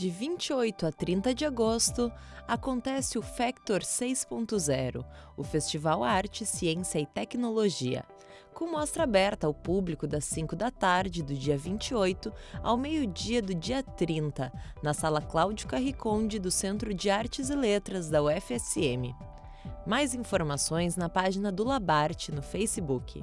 De 28 a 30 de agosto, acontece o Factor 6.0, o Festival Arte, Ciência e Tecnologia, com mostra aberta ao público das 5 da tarde do dia 28 ao meio-dia do dia 30, na Sala Cláudio Carriconde do Centro de Artes e Letras da UFSM. Mais informações na página do Labarte no Facebook.